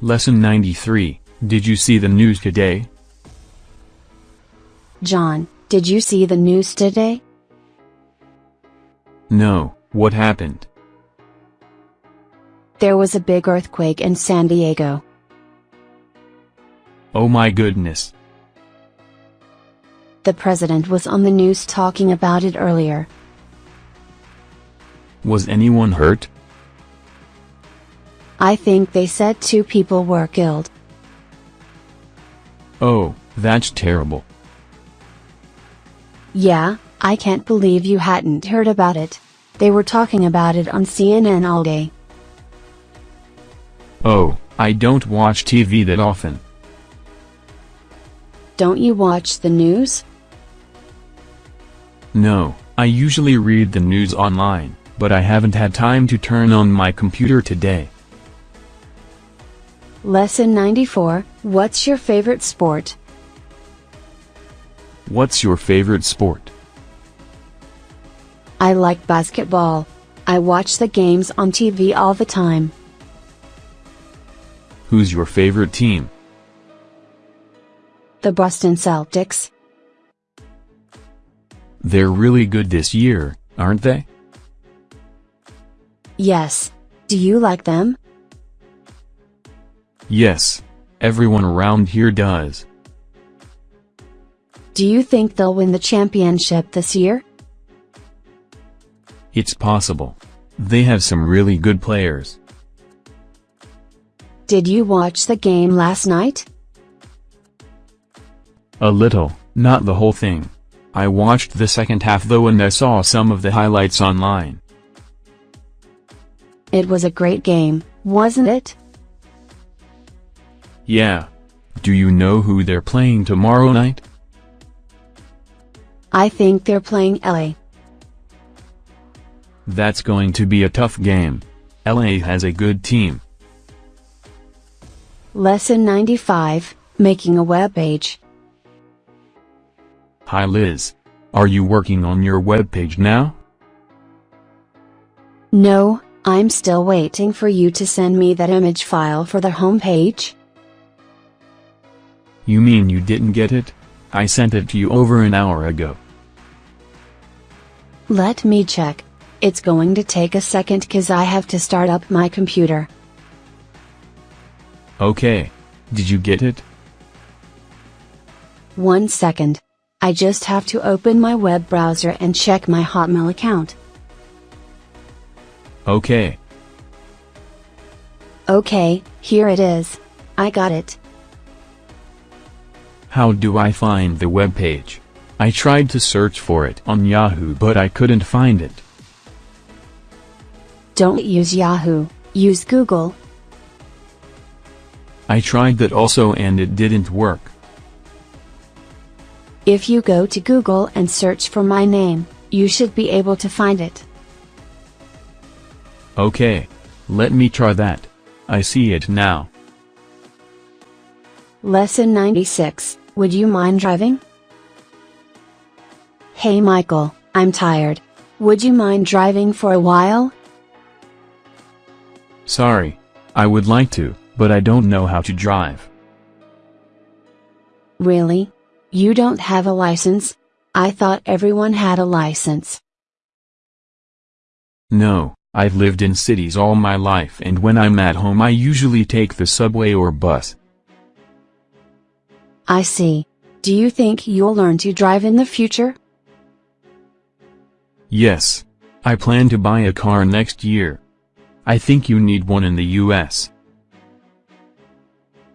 Lesson 93, Did you see the news today? John, did you see the news today? No, what happened? There was a big earthquake in San Diego. Oh my goodness. The president was on the news talking about it earlier. Was anyone hurt? I think they said two people were killed. Oh, that's terrible. Yeah, I can't believe you hadn't heard about it. They were talking about it on CNN all day. Oh, I don't watch TV that often. Don't you watch the news? No, I usually read the news online, but I haven't had time to turn on my computer today. Lesson 94 What's your favorite sport? What's your favorite sport? I like basketball. I watch the games on TV all the time. Who's your favorite team? The Boston Celtics. They're really good this year, aren't they? Yes. Do you like them? Yes. Everyone around here does. Do you think they'll win the championship this year? It's possible. They have some really good players. Did you watch the game last night? A little, not the whole thing. I watched the second half though and I saw some of the highlights online. It was a great game, wasn't it? Yeah. Do you know who they're playing tomorrow night? I think they're playing LA. That's going to be a tough game. LA has a good team. Lesson 95 Making a web page. Hi Liz. Are you working on your web page now? No, I'm still waiting for you to send me that image file for the homepage. You mean you didn't get it? I sent it to you over an hour ago. Let me check. It's going to take a second cause I have to start up my computer. Okay. Did you get it? One second. I just have to open my web browser and check my Hotmail account. Okay. Okay, here it is. I got it. How do I find the web page? I tried to search for it on Yahoo but I couldn't find it. Don't use Yahoo, use Google. I tried that also and it didn't work. If you go to Google and search for my name, you should be able to find it. Okay. Let me try that. I see it now. Lesson 96 Would you mind driving? Hey Michael, I'm tired. Would you mind driving for a while? Sorry. I would like to, but I don't know how to drive. Really? You don't have a license? I thought everyone had a license. No, I've lived in cities all my life and when I'm at home I usually take the subway or bus. I see. Do you think you'll learn to drive in the future? Yes. I plan to buy a car next year. I think you need one in the US.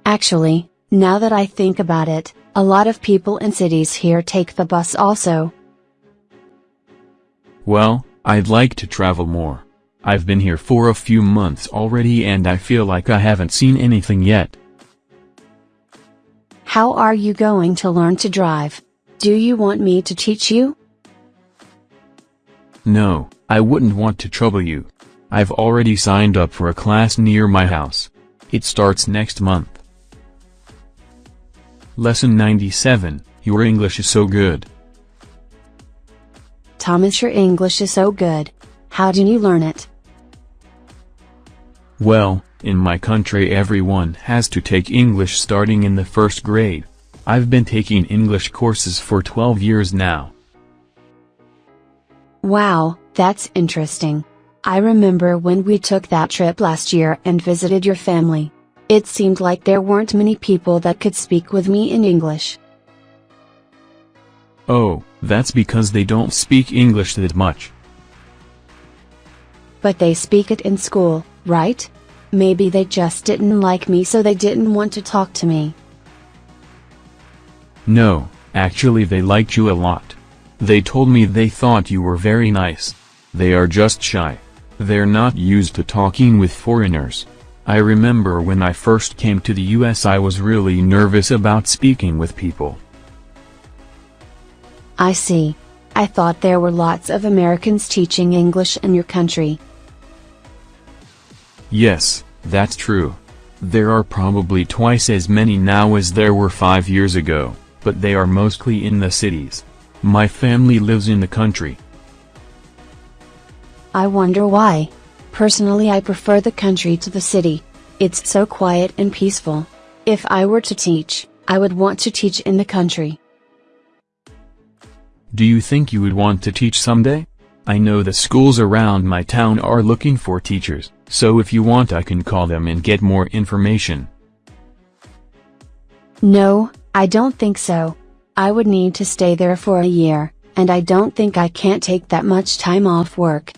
Actually, now that I think about it, a lot of people in cities here take the bus also. Well, I'd like to travel more. I've been here for a few months already and I feel like I haven't seen anything yet. How are you going to learn to drive? Do you want me to teach you? No, I wouldn't want to trouble you. I've already signed up for a class near my house. It starts next month. Lesson 97, Your English is so good. Thomas, your English is so good. How did you learn it? Well, In my country everyone has to take English starting in the first grade. I've been taking English courses for 12 years now. Wow, that's interesting. I remember when we took that trip last year and visited your family. It seemed like there weren't many people that could speak with me in English. Oh, that's because they don't speak English that much. But they speak it in school, right? Maybe they just didn't like me so they didn't want to talk to me. No, actually they liked you a lot. They told me they thought you were very nice. They are just shy. They're not used to talking with foreigners. I remember when I first came to the US I was really nervous about speaking with people. I see. I thought there were lots of Americans teaching English in your country. Yes, that's true. There are probably twice as many now as there were five years ago, but they are mostly in the cities. My family lives in the country. I wonder why. Personally I prefer the country to the city. It's so quiet and peaceful. If I were to teach, I would want to teach in the country. Do you think you would want to teach someday? I know the schools around my town are looking for teachers, so if you want I can call them and get more information. No, I don't think so. I would need to stay there for a year, and I don't think I can't take that much time off work.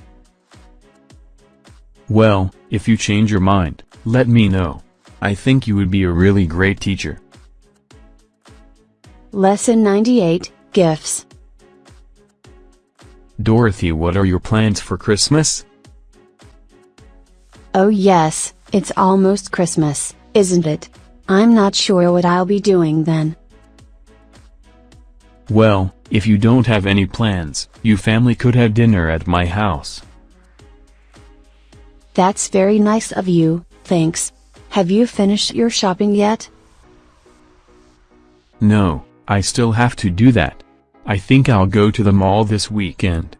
Well, if you change your mind, let me know. I think you would be a really great teacher. Lesson 98, Gifts. Dorothy what are your plans for Christmas? Oh yes, it's almost Christmas, isn't it? I'm not sure what I'll be doing then. Well, if you don't have any plans, you family could have dinner at my house. That's very nice of you, thanks. Have you finished your shopping yet? No, I still have to do that. I think I'll go to the mall this weekend.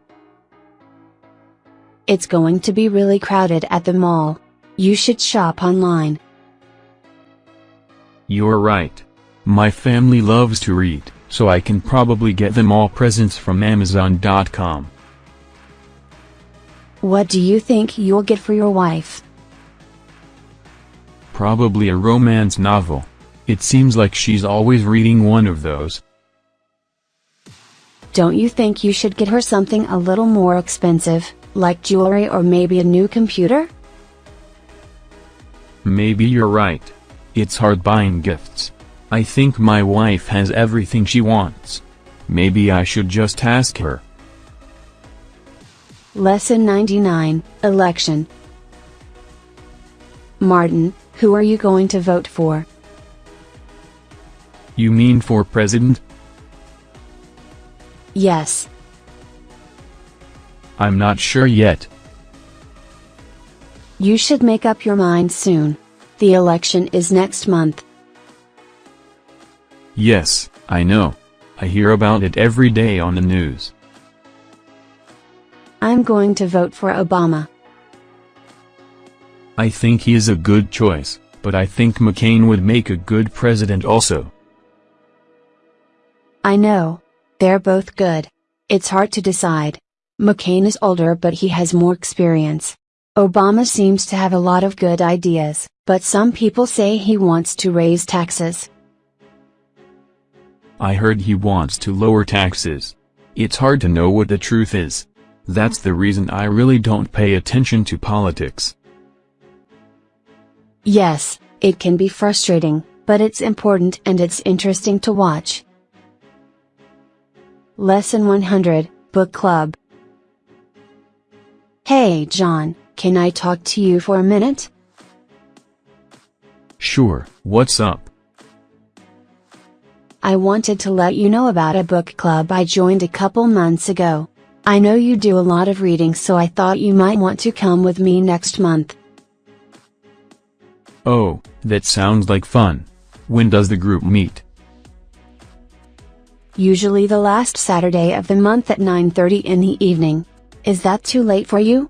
It's going to be really crowded at the mall. You should shop online. You're right. My family loves to read, so I can probably get them all presents from Amazon.com. What do you think you'll get for your wife? Probably a romance novel. It seems like she's always reading one of those. Don't you think you should get her something a little more expensive, like jewelry or maybe a new computer? Maybe you're right. It's hard buying gifts. I think my wife has everything she wants. Maybe I should just ask her. Lesson 99, Election. Martin, who are you going to vote for? You mean for president? Yes. I'm not sure yet. You should make up your mind soon. The election is next month. Yes, I know. I hear about it every day on the news. I'm going to vote for Obama. I think he is a good choice, but I think McCain would make a good president also. I know. They're both good. It's hard to decide. McCain is older but he has more experience. Obama seems to have a lot of good ideas, but some people say he wants to raise taxes. I heard he wants to lower taxes. It's hard to know what the truth is. That's the reason I really don't pay attention to politics. Yes, it can be frustrating, but it's important and it's interesting to watch. Lesson 100, Book Club. Hey John, can I talk to you for a minute? Sure, what's up? I wanted to let you know about a book club I joined a couple months ago. I know you do a lot of reading so I thought you might want to come with me next month. Oh, that sounds like fun. When does the group meet? Usually the last Saturday of the month at 9.30 in the evening. Is that too late for you?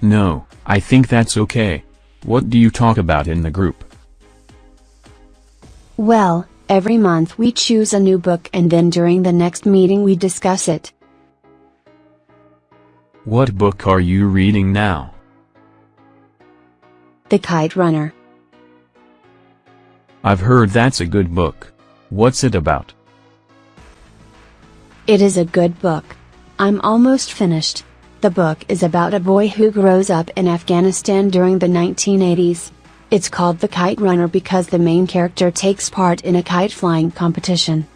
No, I think that's okay. What do you talk about in the group? Well, every month we choose a new book and then during the next meeting we discuss it. What book are you reading now? The Kite Runner. I've heard that's a good book. What's it about? It is a good book. I'm almost finished. The book is about a boy who grows up in Afghanistan during the 1980s. It's called The Kite Runner because the main character takes part in a kite flying competition.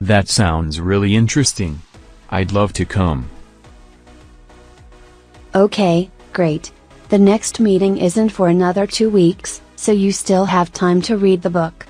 That sounds really interesting. I'd love to come. Okay, great. The next meeting isn't for another two weeks, so you still have time to read the book.